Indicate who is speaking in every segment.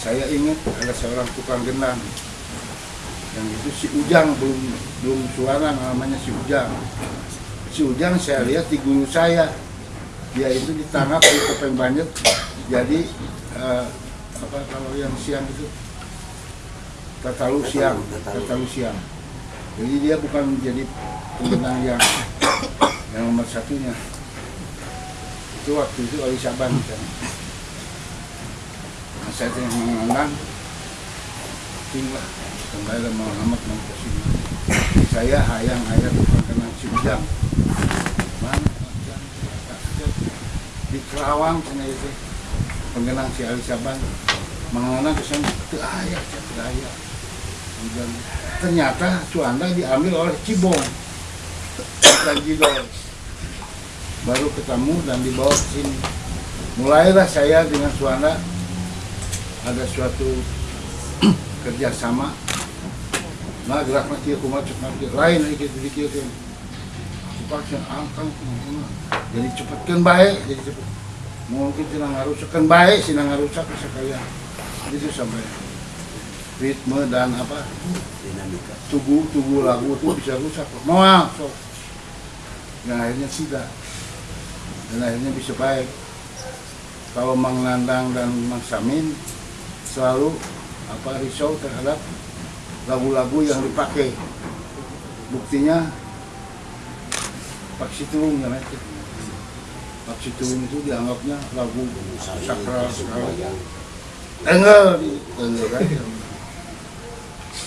Speaker 1: saya ingat ada seorang tukang gendang. Yang itu si Ujang belum belum suara namanya si Ujang. Si Ujang saya lihat di guru saya. Dia itu ditangkap di topeng banyak jadi eh, apa kalau yang siang itu? Tatalu siang. tatalu. Siang. Jadi dia bukan menjadi penggenang yang yang nomor satunya. Itu waktu itu Ali Saban kan. Saya tengah mengenang tinggal kembali ke Muhammad Mangkusina saya hayang hayang bukan kena di Kerawang sana itu. Penggenang si Ali Saban mengenang ke sana tidak ayah tidak ayah Ujang. ternyata Suanda diambil oleh Cibong. Dan Jidol baru ketemu dan dibawa ke sini. Mulailah saya dengan Suanda ada suatu kerjasama. Nah gerak mati aku macet mati lain lagi gitu dikit aku paksa angkang jadi cepatkan baik jadi cepet. Mungkin sinang haruskan baik sinang harusak sekalian. Itu sampai ritme dan apa?
Speaker 2: Dinamika.
Speaker 1: Tugu tugu lagu itu bisa rusak. Mau sok. Yang akhirnya tidak. Dan akhirnya bisa baik. Kalau Mang Nandang dan Mang Samin selalu apa risau terhadap lagu-lagu yang dipakai. Buktinya Pak Situlung ya nanti Pak Situlung itu dianggapnya lagu sakral sekali. Enggak enggak kan.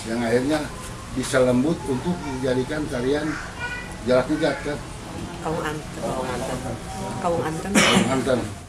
Speaker 1: Yang akhirnya bisa lembut untuk dijadikan tarian jalak nigat kan?
Speaker 3: Kaung Anten. Kaung Anten.
Speaker 1: Anten